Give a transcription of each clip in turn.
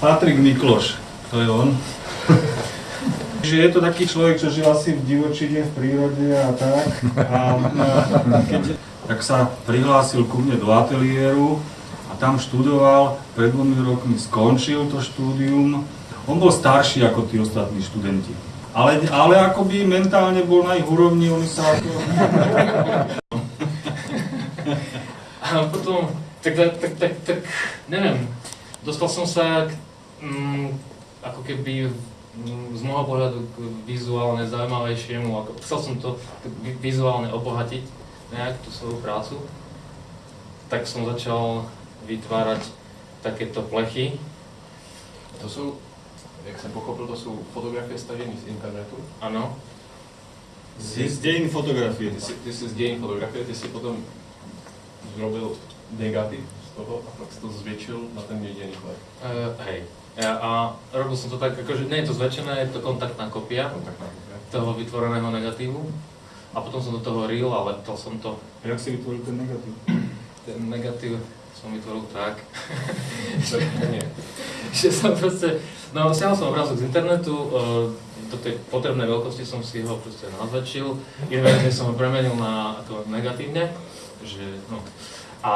Patrik Mikloš, to je on. Že je to taký človek, čo žil asi v divočine, v prírode a tak. A, a keď tak sa prihlásil ku mne do ateliéru a tam študoval, pred dvomi rokmi skončil to štúdium. On bol starší ako tí ostatní študenti. Ale, ale akoby mentálne bol na ich úrovni, oni sa ako... A potom, tak, tak, tak, tak, tak neviem, dostal som sa k, mm, ako keby mm, z môjho pohľadu k vizuálne zaujímavejšiemu, ako, chcel som to vi- vizuálne obohatiť nejak tú svoju prácu, tak som začal vytvárať takéto plechy, To jsou, jak jsem pochopil, to jsou fotografie stažené z internetu. áno, Z, z dejín fotografie. Ty si, ty si z dějin fotografie, ty si potom zrobil negativ z toho a pak si to zvětšil na ten jediný chleb. uh, hej. Ja, a robil som to tak, akože nie je to zväčšené, je to kontaktná kopia Kontakt na kopie. toho vytvoreného negatívu. A potom som do toho reel a leptal som to Jak si vytvoril ten negatív? ten negatív som vytvoril tak, Nie. že som proste, no stiahol som obrázok z internetu, e, do tej potrebnej veľkosti som si ho proste nazväčšil, inverzne som ho premenil na ako negatívne, že no. A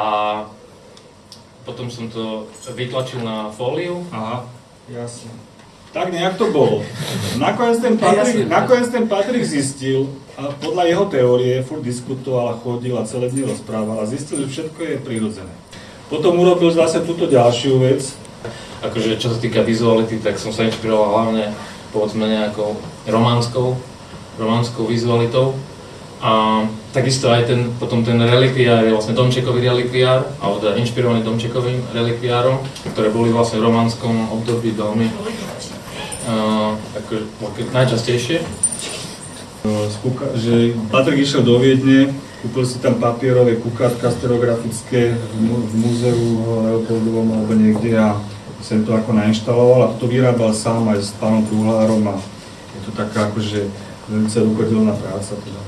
potom som to vytlačil na fóliu, Aha, jasne. Tak nejak to bolo. Nakoniec ten Patrik, nakoniec ten Patrik zistil, a podľa jeho teórie, furt diskutoval a chodil a celé dni rozprával a zistil, že všetko je prirodzené. Potom urobil zase túto ďalšiu vec, akože čo sa týka vizuality, tak som sa inšpiroval hlavne povedzme nejakou románskou, románskou vizualitou. A takisto aj ten, potom ten relikviár je vlastne Domčekový relikviár, alebo teda inšpirovaný Domčekovým relikviárom, ktoré boli vlastne v románskom období veľmi uh, najčastejšie. z kuka- že Patrik išiel do Viedne, kúpil si tam papierové kukátka stereografické v múzeu Leopoldovom alebo niekde a sem to ako nainštaloval a to vyrábal sám aj s pánom Truhlárom a je to taká akože veľmi rukodelná práca teda.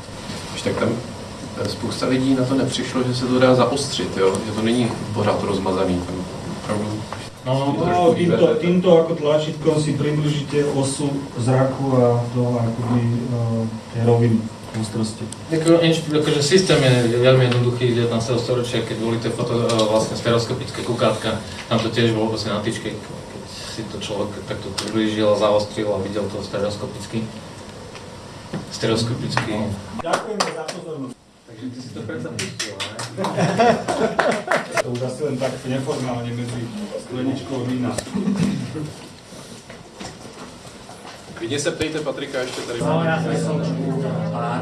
Víš, tak tam eh, spousta lidí na to nepřišlo, že se to dá zaostřit, jo? že to není pořád rozmazaný. Tam opravdu No, No, týmto, týmto ako tlačítkom si približíte osu zraku a to akoby uh, tie roviny ústrosti. Inš- akože systém je veľmi jednoduchý z 19. storočia, keď boli tie foto, vlastne stereoskopické kukátka, tam to tiež bolo proste na tyčke, keď si to človek takto priblížil a zaostril a videl to stereoskopicky. Stereoskopicky. Ďakujeme za pozornosť. Takže ty si to predsa pustil, ne? To už asi len tak neformálne medzi skleničkou vína. Klidně se ptejte Patrika ještě tady. No, já jsem pár